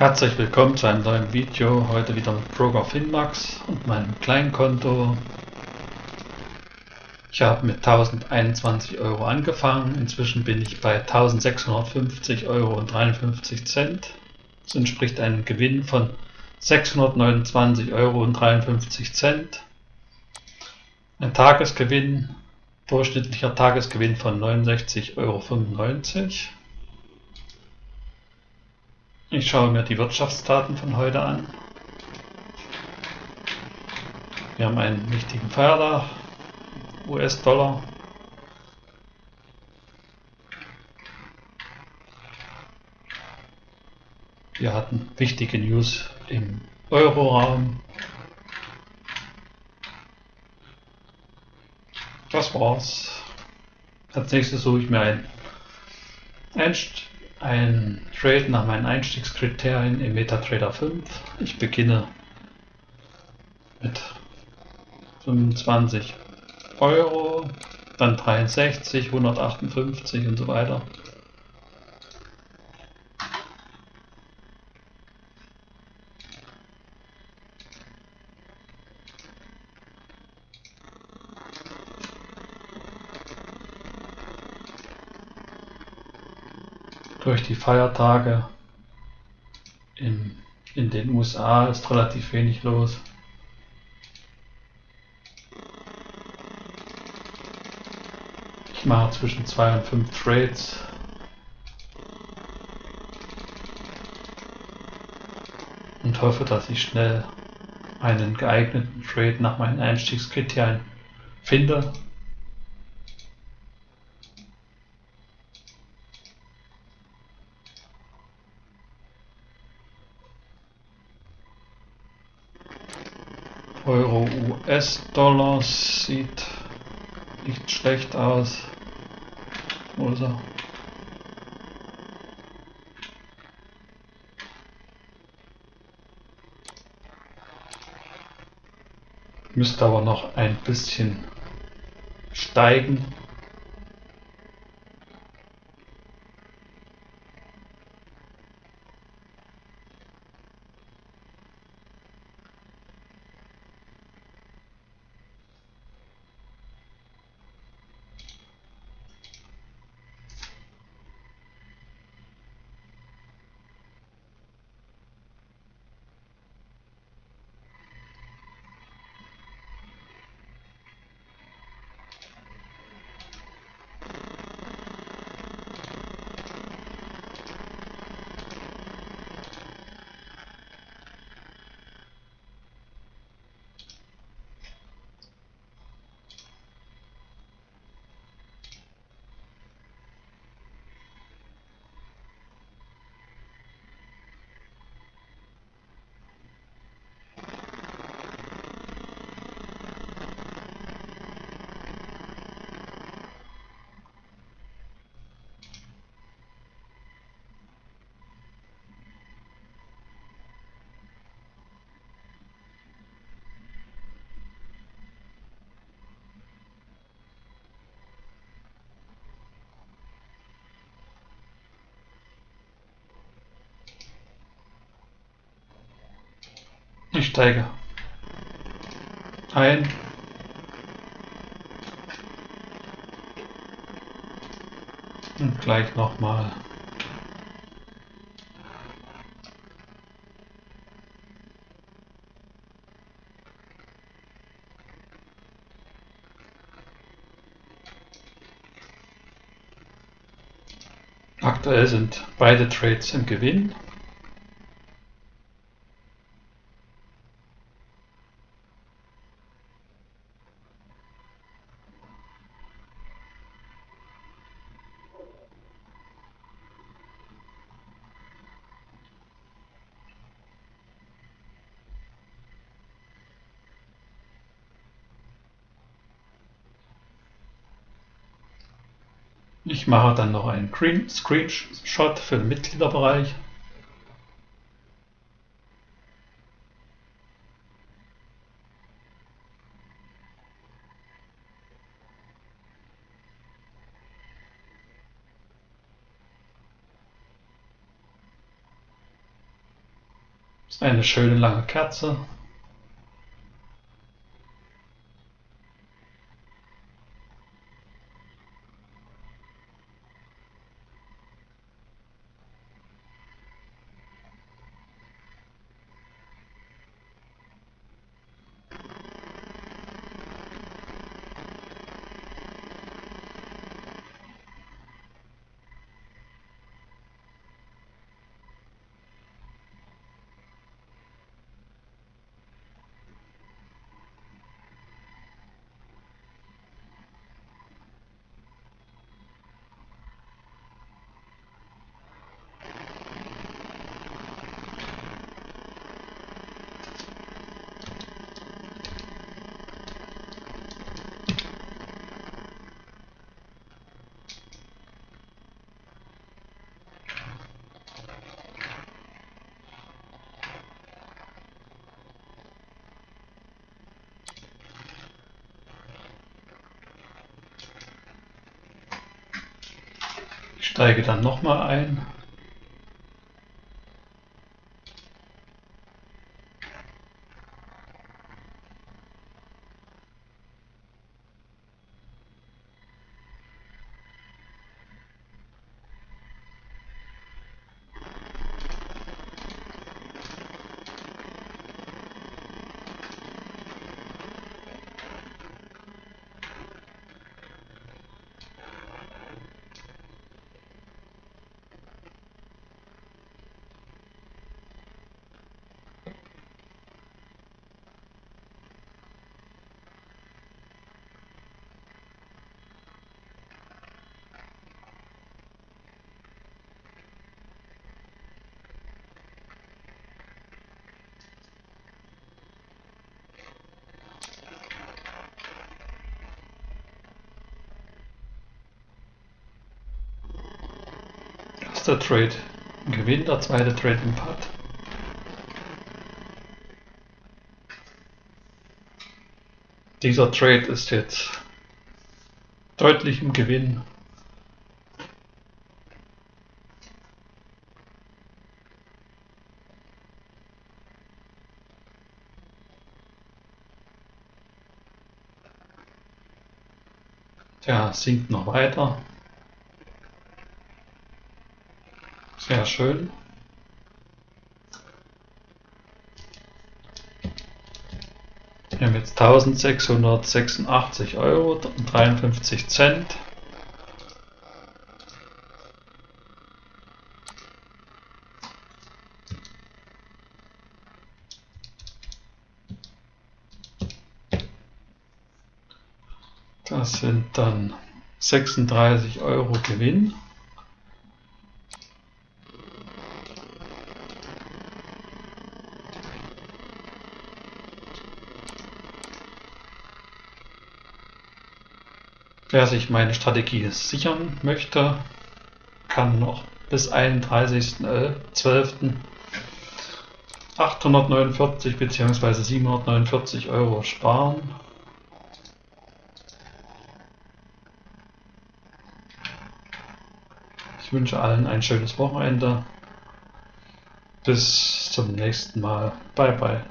Herzlich willkommen zu einem neuen Video, heute wieder mit Broker Finmax und meinem Kleinkonto. Ich habe mit 1021 Euro angefangen, inzwischen bin ich bei 1650 Euro und 53 Cent. Das entspricht einem Gewinn von 629 Euro und 53 Cent. Ein Tagesgewinn, durchschnittlicher Tagesgewinn von 69,95 Euro. Ich schaue mir die Wirtschaftsdaten von heute an. Wir haben einen wichtigen Feiertag, US-Dollar. Wir hatten wichtige News im Euroraum. Das war's. Als nächstes suche ich mir ein Einst ein Trade nach meinen Einstiegskriterien im MetaTrader 5. Ich beginne mit 25 Euro, dann 63, 158 und so weiter. Durch die Feiertage in, in den USA ist relativ wenig los. Ich mache zwischen zwei und fünf Trades. Und hoffe, dass ich schnell einen geeigneten Trade nach meinen Einstiegskriterien finde. Euro US-Dollar sieht nicht schlecht aus. Er? Müsste aber noch ein bisschen steigen. Ich steige ein. Und gleich nochmal. Aktuell sind beide Trades im Gewinn. Ich mache dann noch einen Screenshot für den Mitgliederbereich. eine schöne lange Kerze. Steige dann nochmal ein. Erster Trade Gewinn, der zweite Trade im Putt. Dieser Trade ist jetzt deutlich im Gewinn. Der sinkt noch weiter. Sehr schön. Wir haben jetzt 1686 Euro und 53 Cent. Das sind dann 36 Euro Gewinn. Wer sich meine Strategie sichern möchte, kann noch bis 31.12. 849 bzw. 749 Euro sparen. Ich wünsche allen ein schönes Wochenende. Bis zum nächsten Mal. Bye bye.